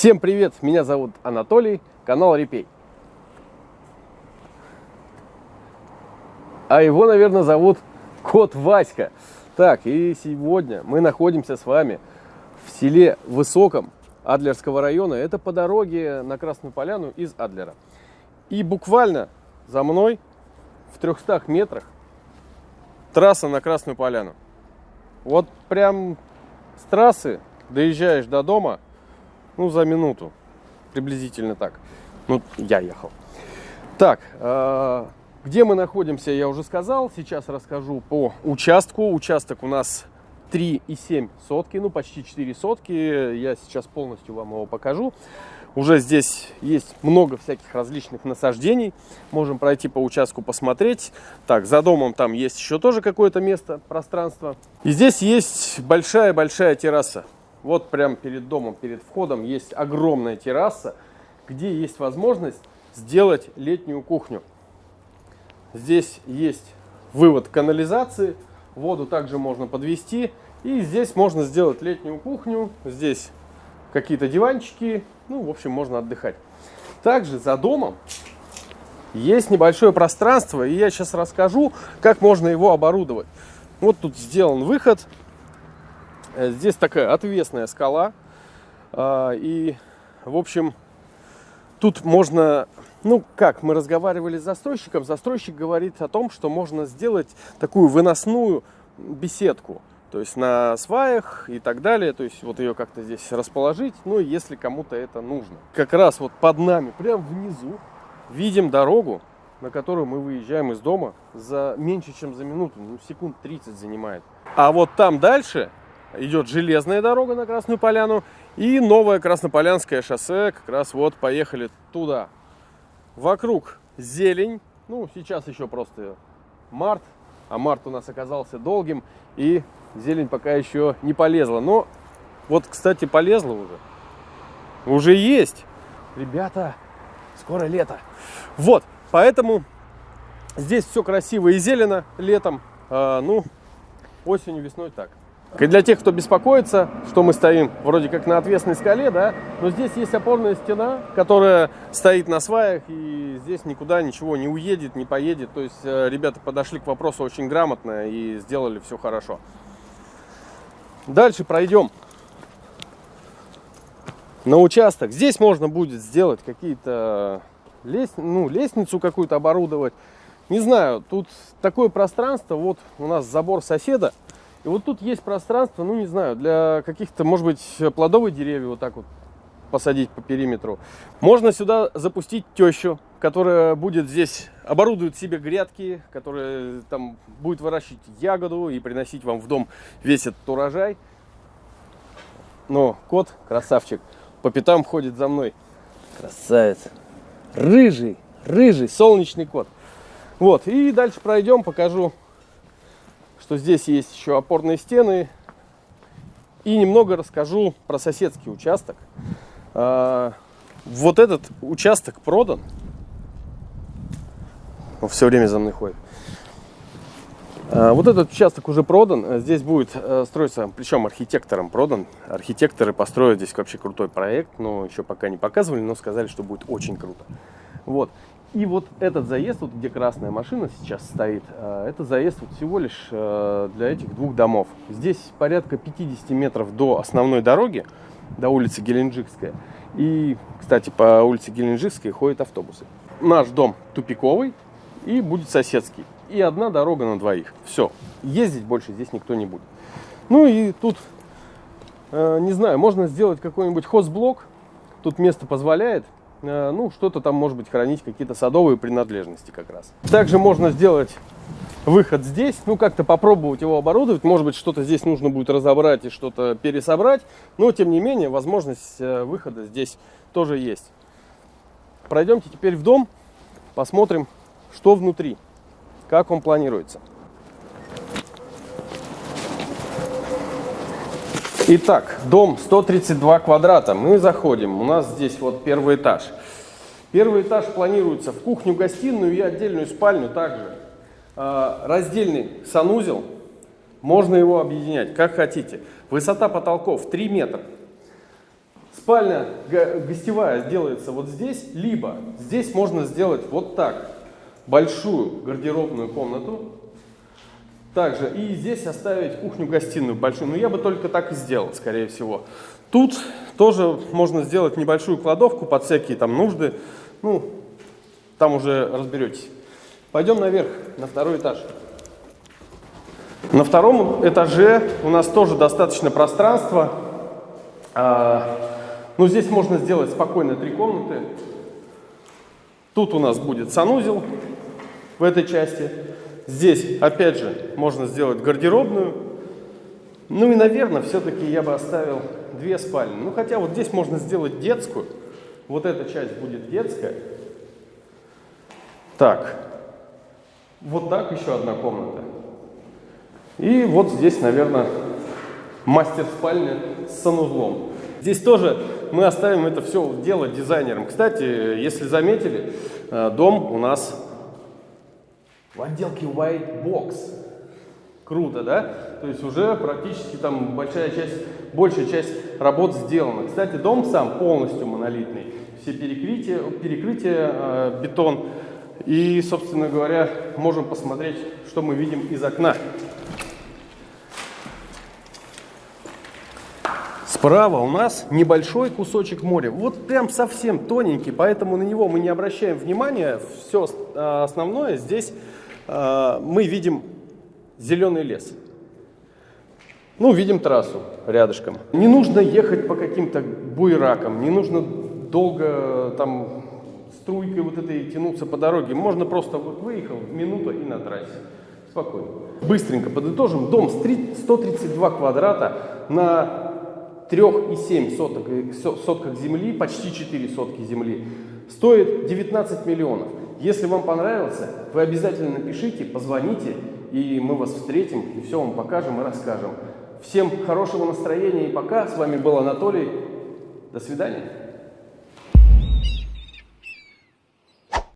Всем привет, меня зовут Анатолий, канал Репей. А его, наверное, зовут Кот Васька. Так, и сегодня мы находимся с вами в селе Высоком Адлерского района. Это по дороге на Красную Поляну из Адлера. И буквально за мной в 300 метрах трасса на Красную Поляну. Вот прям с трассы доезжаешь до дома, ну, за минуту, приблизительно так. Ну, я ехал. Так, э, где мы находимся, я уже сказал. Сейчас расскажу по участку. Участок у нас 3,7 сотки, ну, почти 4 сотки. Я сейчас полностью вам его покажу. Уже здесь есть много всяких различных насаждений. Можем пройти по участку посмотреть. Так, за домом там есть еще тоже какое-то место, пространство. И здесь есть большая-большая терраса. Вот прямо перед домом, перед входом есть огромная терраса, где есть возможность сделать летнюю кухню. Здесь есть вывод канализации, воду также можно подвести. И здесь можно сделать летнюю кухню. Здесь какие-то диванчики. Ну, в общем, можно отдыхать. Также за домом есть небольшое пространство. И я сейчас расскажу, как можно его оборудовать. Вот тут сделан выход. Э, здесь такая отвесная скала. А, и, в общем, тут можно... Ну, как, мы разговаривали с застройщиком. Застройщик говорит о том, что можно сделать такую выносную беседку. То есть на сваях и так далее. То есть вот ее как-то здесь расположить. Ну, если кому-то это нужно. Как раз вот под нами, прямо внизу, видим дорогу, на которую мы выезжаем из дома за меньше, чем за минуту. Ну, секунд 30 занимает. А вот там дальше идет железная дорога на Красную Поляну и новое Краснополянское шоссе. Как раз вот поехали туда. Вокруг зелень. Ну, сейчас еще просто март, а март у нас оказался долгим, и зелень пока еще не полезла. Но вот, кстати, полезла уже. Уже есть. Ребята, скоро лето. Вот, поэтому здесь все красиво и зелено летом. А, ну, осенью, весной так. И для тех, кто беспокоится, что мы стоим вроде как на отвесной скале, да, но здесь есть опорная стена, которая стоит на сваях, и здесь никуда ничего не уедет, не поедет. То есть э, ребята подошли к вопросу очень грамотно и сделали все хорошо. Дальше пройдем на участок. Здесь можно будет сделать какие-то лест... ну, лестницу какую-то оборудовать. Не знаю, тут такое пространство, вот у нас забор соседа, и вот тут есть пространство, ну не знаю, для каких-то, может быть, плодовых деревьев вот так вот посадить по периметру. Можно сюда запустить тещу, которая будет здесь, оборудует себе грядки, которая там будет выращивать ягоду и приносить вам в дом весь этот урожай. Но кот, красавчик, по пятам ходит за мной. Красавец. Рыжий, рыжий, солнечный кот. Вот, и дальше пройдем, покажу что здесь есть еще опорные стены. И немного расскажу про соседский участок. А, вот этот участок продан. Он все время за мной ходит. А, вот этот участок уже продан. Здесь будет э, строиться, причем архитектором продан. Архитекторы построят здесь вообще крутой проект, но еще пока не показывали, но сказали, что будет очень круто. Вот. И вот этот заезд, вот где красная машина сейчас стоит, э, это заезд вот всего лишь э, для этих двух домов. Здесь порядка 50 метров до основной дороги, до улицы Геленджикская. И, кстати, по улице Геленджикской ходят автобусы. Наш дом тупиковый и будет соседский. И одна дорога на двоих. Все. Ездить больше здесь никто не будет. Ну и тут, э, не знаю, можно сделать какой-нибудь хозблок. Тут место позволяет. Э, ну, что-то там, может быть, хранить, какие-то садовые принадлежности как раз. Также можно сделать выход здесь, ну, как-то попробовать его оборудовать. Может быть, что-то здесь нужно будет разобрать и что-то пересобрать. Но, тем не менее, возможность э, выхода здесь тоже есть. Пройдемте теперь в дом, посмотрим, что внутри, как он планируется. Итак, дом 132 квадрата. Мы заходим. У нас здесь вот первый этаж. Первый этаж планируется в кухню, гостиную и отдельную спальню также. А, раздельный санузел. Можно его объединять, как хотите. Высота потолков 3 метра. Спальня гостевая сделается вот здесь, либо здесь можно сделать вот так. Большую гардеробную комнату. Также и здесь оставить кухню-гостиную большую. Но я бы только так и сделал, скорее всего. Тут тоже можно сделать небольшую кладовку под всякие там нужды. Ну, там уже разберетесь. Пойдем наверх, на второй этаж. На втором этаже у нас тоже достаточно пространства. А, ну, здесь можно сделать спокойно три комнаты. Тут у нас будет санузел в этой части. Здесь, опять же, можно сделать гардеробную. Ну и, наверное, все-таки я бы оставил две спальни. Ну, хотя вот здесь можно сделать детскую. Вот эта часть будет детская. Так. Вот так еще одна комната. И вот здесь, наверное, мастер-спальня с санузлом. Здесь тоже мы оставим это все дело дизайнерам. Кстати, если заметили, э, дом у нас в отделке White Box. Круто, да? То есть уже практически там большая часть, большая часть работ сделана. Кстати, дом сам полностью монолитный. Все перекрытия, перекрытия э, бетон. И, собственно говоря, можем посмотреть, что мы видим из окна. Справа у нас небольшой кусочек моря, вот прям совсем тоненький, поэтому на него мы не обращаем внимания. Все а, основное здесь мы видим зеленый лес. Ну, видим трассу рядышком. Не нужно ехать по каким-то буйракам, не нужно долго там струйкой вот этой тянуться по дороге. Можно просто вот выехал, минута и на трассе. Спокойно. Быстренько подытожим. Дом 132 квадрата на 3,7 соток, сотках земли, почти 4 сотки земли, стоит 19 миллионов. Если вам понравился, вы обязательно напишите, позвоните, и мы вас встретим, и все вам покажем и расскажем. Всем хорошего настроения и пока. С вами был Анатолий. До свидания.